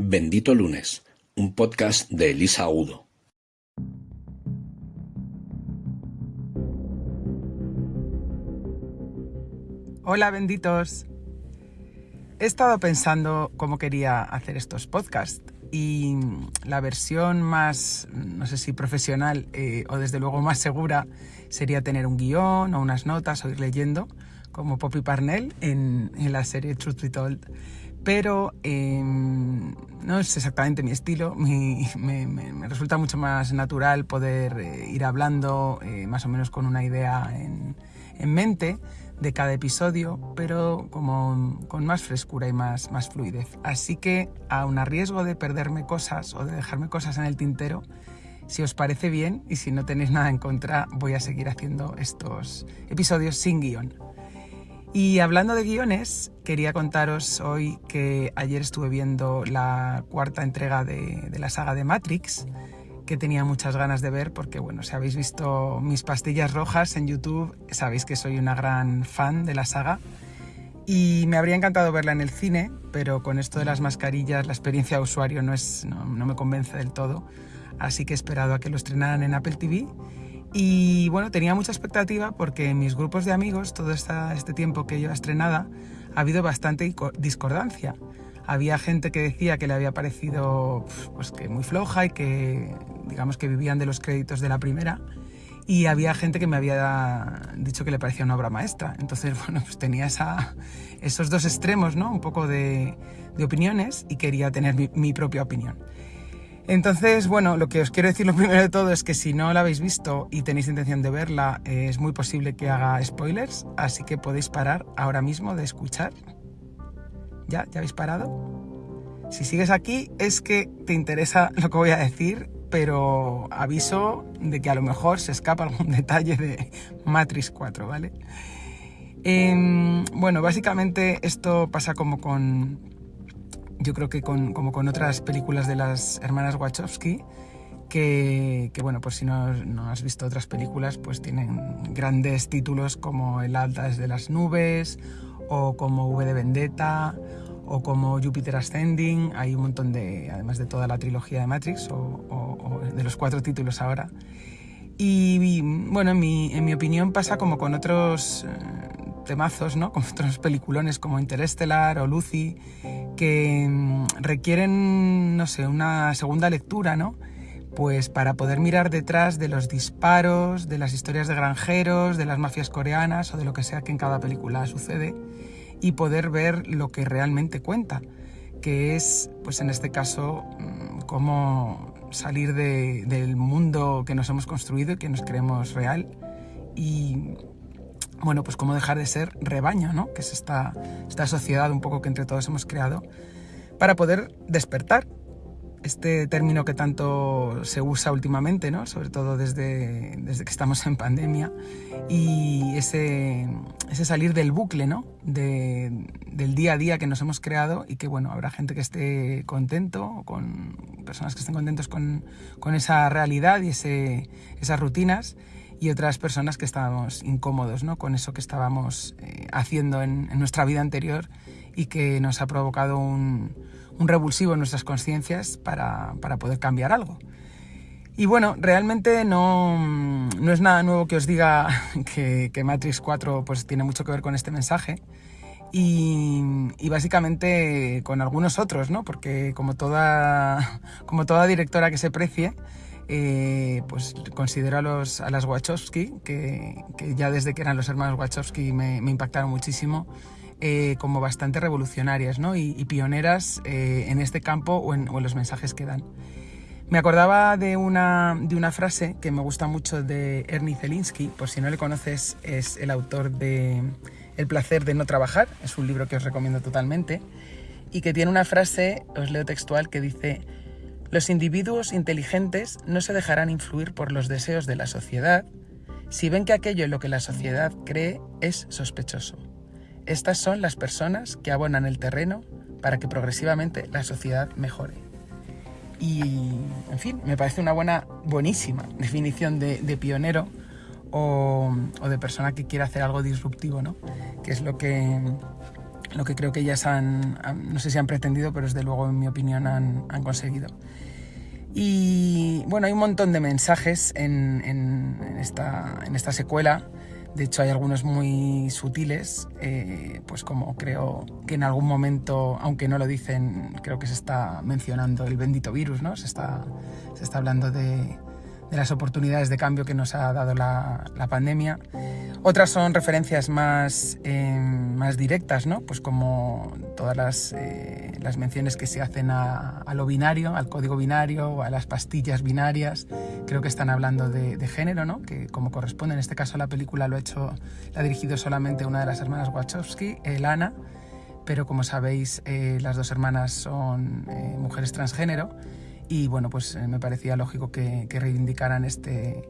Bendito Lunes, un podcast de Elisa Agudo. Hola benditos. He estado pensando cómo quería hacer estos podcasts y la versión más, no sé si profesional eh, o desde luego más segura sería tener un guion o unas notas o ir leyendo como Poppy Parnell en, la serie Truth Be Told. Pero em, no es exactamente mi estilo, me, resulta mucho más natural poder eh, ir hablando eh, más o menos con una idea en, en mente de cada episodio, pero como con más frescura y más, más fluidez. Así que, aun a riesgo de perderme cosas o de dejarme cosas en el tintero, si os parece bien y si no tenéis nada en contra, voy a seguir haciendo estos episodios sin guion. Y hablando de guiones, quería contaros hoy que ayer estuve viendo la cuarta entrega de, la saga de Matrix que tenía muchas ganas de ver porque, bueno, si habéis visto mis pastillas rojas en YouTube, sabéis que soy una gran fan de la saga. Y me habría encantado verla en el cine, pero con esto de las mascarillas la experiencia de usuario no, es, no, me convence del todo. Así que he esperado a que lo estrenaran en Apple TV. Y bueno, tenía mucha expectativa porque en mis grupos de amigos, todo este tiempo que lleva estrenada, ha habido bastante discordancia. Había gente que decía que le había parecido pues, que muy floja y que digamos que vivían de los créditos de la primera y había gente que me había dicho que le parecía una obra maestra. Entonces, bueno, pues tenía esa, esos dos extremos, ¿no? Un poco de, de opiniones y quería tener mi, mi, propia opinión. Entonces, bueno, lo que os quiero decir lo primero de todo es que si no la habéis visto y tenéis intención de verla, es muy posible que haga spoilers, así que podéis parar ahora mismo de escuchar ¿Ya? ¿Ya habéis parado? Si sigues aquí es que te interesa lo que voy a decir, pero aviso de que a lo mejor se escapa algún detalle de Matrix 4, ¿vale? Em, bueno, básicamente esto pasa como con, yo creo que con, como con otras películas de las hermanas Wachowski, que, que, bueno, pues si no, no, has visto otras películas, pues tienen grandes títulos como El alta desde las nubes o como V de Vendetta o como Jupiter Ascending, hay un montón de, además de toda la trilogía de Matrix o, de los cuatro títulos ahora. Y, bueno, en mi, en mi, opinión pasa como con otros eh, temazos, ¿no? Con otros peliculones como Interstellar o Lucy, que mm, requieren, no sé, una segunda lectura, ¿no? Pues para poder mirar detrás de los disparos, de las historias de granjeros, de las mafias coreanas o de lo que sea que en cada película sucede y poder ver lo que realmente cuenta, que es, pues en este caso, mm, cómo salir del mundo que nos hemos construido y que nos creemos real y, bueno, pues cómo dejar de ser rebaño, ¿no? Que es esta, esta sociedad un poco que entre todos hemos creado, para poder despertar este término que tanto se usa últimamente, ¿no? sobre todo desde, desde que estamos en pandemia, y ese, ese salir del bucle ¿no? de, del día a día que nos hemos creado y que bueno, habrá gente que esté contento, con personas que estén contentos con, con esa realidad y ese, esas rutinas, y otras personas que estábamos incómodos ¿no? con eso que estábamos eh, haciendo en, en nuestra vida anterior y que nos ha provocado un un revulsivo en nuestras conciencias para, para, poder cambiar algo. Y bueno, realmente no, no, es nada nuevo que os diga que, que, Matrix 4 pues, tiene mucho que ver con este mensaje y, y, básicamente con algunos otros, ¿no? porque como toda, como toda directora que se precie, eh, pues considero a, los, a las Wachowski, que, ya desde que eran los hermanos Wachowski me, impactaron muchísimo, eh, como bastante revolucionarias ¿no? y, pioneras eh, en este campo o en, o en, los mensajes que dan. Me acordaba de una, de una frase que me gusta mucho de Ernie Zelinsky, por si no le conoces, es el autor de El placer de no trabajar, es un libro que os recomiendo totalmente, y que tiene una frase, os leo textual, que dice, los individuos inteligentes no se dejarán influir por los deseos de la sociedad si ven que aquello en lo que la sociedad cree es sospechoso. Estas son las personas que abonan el terreno para que progresivamente la sociedad mejore. Y, en fin, me parece una buena, buenísima definición de, pionero o, o, de persona que quiere hacer algo disruptivo, ¿no? Que es lo que, lo que creo que ellas han, no sé si han pretendido, pero desde luego en mi opinión han, han conseguido. Y bueno, hay un montón de mensajes en, en, esta, en esta secuela. De hecho, hay algunos muy sutiles, eh, pues como creo que en algún momento, aunque no lo dicen, creo que se está mencionando el bendito virus, ¿no? Se está, se está hablando de, de las oportunidades de cambio que nos ha dado la, la pandemia. Otras son referencias más, eh, más directas, ¿no? Pues como todas las, eh, las menciones que se hacen a, lo binario, al código binario a las pastillas binarias. Creo que están hablando de, género, ¿no? Que como corresponde en este caso la película lo ha hecho, la ha dirigido solamente una de las hermanas Wachowski, Lana, pero como sabéis eh, las dos hermanas son mujeres transgénero y bueno, pues eh, me parecía lógico que, que reivindicaran este,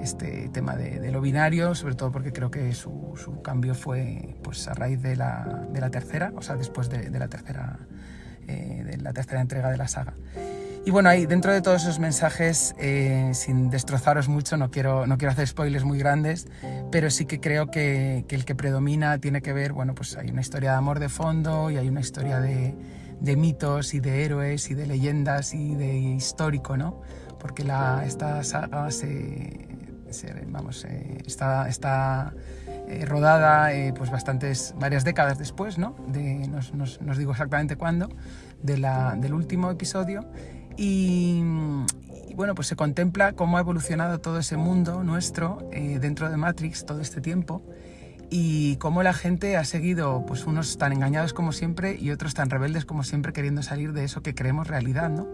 este tema de, de, lo binario, sobre todo porque creo que su, su, cambio fue pues a raíz de la, de la tercera, o sea, después de, de la tercera eh, de la tercera entrega de la saga. Y bueno, ahí dentro de todos esos mensajes, eh, sin destrozaros mucho, no quiero, no quiero hacer spoilers muy grandes, pero sí que creo que, que el que predomina tiene que ver, bueno, pues hay una historia de amor de fondo y hay una historia de, de mitos y de héroes y de leyendas y de histórico, ¿no? Porque la, esta saga se, se vamos, eh, está, está eh, rodada eh, pues bastantes, varias décadas después, ¿no? De, nos, digo exactamente cuándo, de la, del último episodio. Y, bueno, pues se contempla cómo ha evolucionado todo ese mundo nuestro dentro de Matrix todo este tiempo y cómo la gente ha seguido, pues unos tan engañados como siempre y otros tan rebeldes como siempre queriendo salir de eso que creemos realidad, ¿no?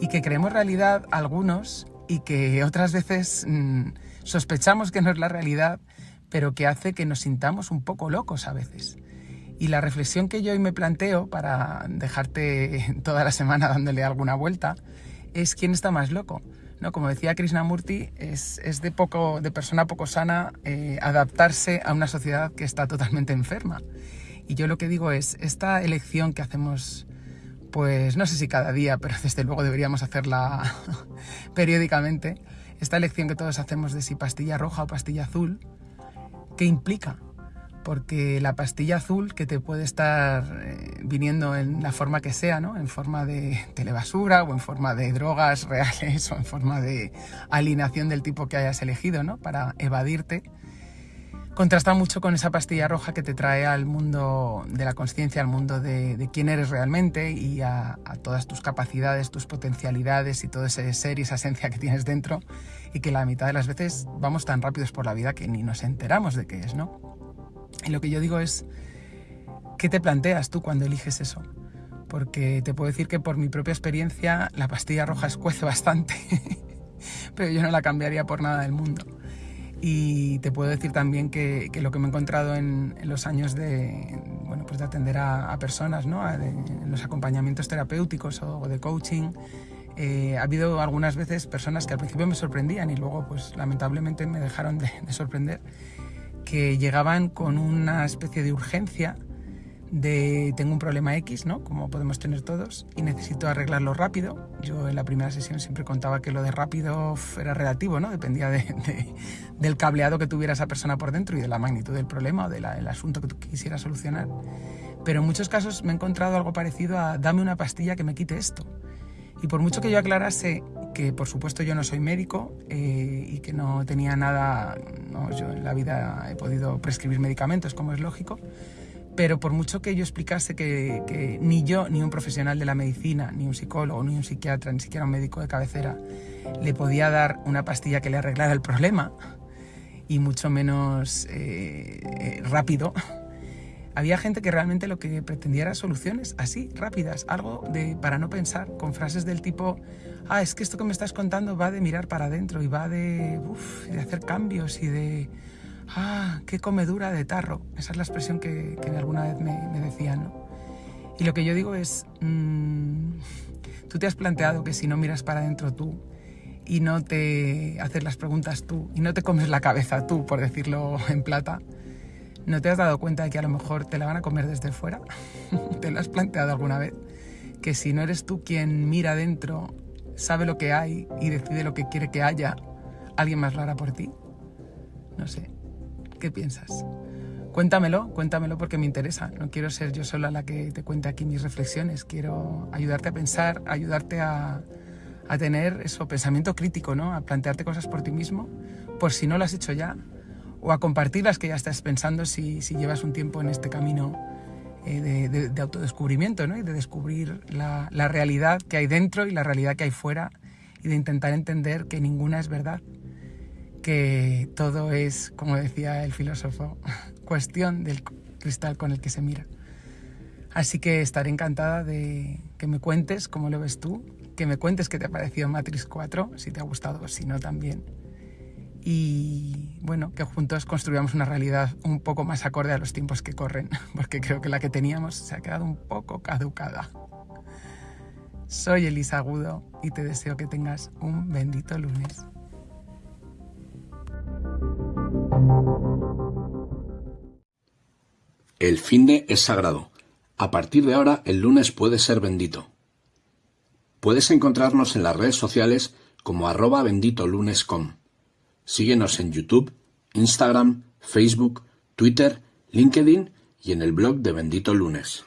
Y que creemos realidad algunos y que otras veces mmm, sospechamos que no es la realidad, pero que hace que nos sintamos un poco locos a veces. Y la reflexión que yo hoy me planteo para dejarte toda la semana dándole alguna vuelta es quién está más loco. ¿No? Como decía Krishnamurti, es, es de, poco, de persona poco sana eh, adaptarse a una sociedad que está totalmente enferma. Y yo lo que digo es, esta elección que hacemos, pues no sé si cada día, pero desde luego deberíamos hacerla periódicamente, esta elección que todos hacemos de si pastilla roja o pastilla azul, ¿qué implica? Porque la pastilla azul que te puede estar eh, viniendo en la forma que sea, ¿no? en forma de telebasura o en forma de drogas reales o en forma de alineación del tipo que hayas elegido ¿no? para evadirte, contrasta mucho con esa pastilla roja que te trae al mundo de la conciencia, al mundo de, de, quién eres realmente y a, a, todas tus capacidades, tus potencialidades y todo ese ser y esa esencia que tienes dentro y que la mitad de las veces vamos tan rápidos por la vida que ni nos enteramos de qué es, ¿no? Y lo que yo digo es, ¿qué te planteas tú cuando eliges eso? Porque te puedo decir que por mi propia experiencia la pastilla roja escuece bastante, pero yo no la cambiaría por nada del mundo. Y te puedo decir también que, que lo que me he encontrado en, en, los años de, bueno, pues de atender a, a personas, ¿no? A de, en los acompañamientos terapéuticos o, o de coaching, eh, ha habido algunas veces personas que al principio me sorprendían y luego pues lamentablemente me dejaron de, de sorprender que llegaban con una especie de urgencia de tengo un problema X, ¿no? Como podemos tener todos, y necesito arreglarlo rápido. Yo en la primera sesión siempre contaba que lo de rápido era relativo, ¿no? Dependía de, de, del cableado que tuviera esa persona por dentro y de la magnitud del problema o del de asunto que tú quisieras solucionar. Pero en muchos casos me he encontrado algo parecido a dame una pastilla que me quite esto. Y por mucho que yo aclarase que por supuesto yo no soy médico eh, y que no tenía nada, no, yo en la vida he podido prescribir medicamentos como es lógico, pero por mucho que yo explicase que, ni yo, ni un profesional de la medicina, ni un psicólogo, ni un psiquiatra, ni siquiera un médico de cabecera, le podía dar una pastilla que le arreglara el problema, y mucho menos eh, eh, rápido, había gente que realmente lo que pretendía era soluciones así, rápidas, algo de para no pensar, con frases del tipo, ah, es que esto que me estás contando va de mirar para adentro y va de, uf, de hacer cambios y de, ah, qué comedura de tarro. Esa es la expresión que, alguna vez me, me, decían, ¿no? Y lo que yo digo es, mmm, tú te has planteado que si no miras para adentro tú y no te haces las preguntas tú y no te comes la cabeza tú, por decirlo en plata, ¿No te has dado cuenta de que a lo mejor te la van a comer desde fuera? ¿Te lo has planteado alguna vez? Que si no eres tú quien mira dentro, sabe lo que hay y decide lo que quiere que haya, ¿alguien más lo hará por ti? No sé. ¿Qué piensas? Cuéntamelo, cuéntamelo porque me interesa. No quiero ser yo sola la que te cuente aquí mis reflexiones. Quiero ayudarte a pensar, ayudarte a, a tener eso, pensamiento crítico, ¿no? A plantearte cosas por ti mismo, por si no lo has hecho ya, o a compartir las que ya estás pensando si, si llevas un tiempo en este camino eh, de, de, autodescubrimiento, ¿no? Y de descubrir la, la realidad que hay dentro y la realidad que hay fuera y de intentar entender que ninguna es verdad, que todo es, como decía el filósofo, cuestión del cristal con el que se mira. Así que estaré encantada de que me cuentes cómo lo ves tú, que me cuentes qué te ha parecido Matrix 4, si te ha gustado o si no también. Y bueno, que juntos construyamos una realidad un poco más acorde a los tiempos que corren, porque creo que la que teníamos se ha quedado un poco caducada. Soy Elisa Agudo y te deseo que tengas un bendito lunes. El fin de es sagrado. A partir de ahora, el lunes puede ser bendito. Puedes encontrarnos en las redes sociales como arroba benditolunes.com. Síguenos en YouTube, Instagram, Facebook, Twitter, LinkedIn y en el blog de Bendito Lunes.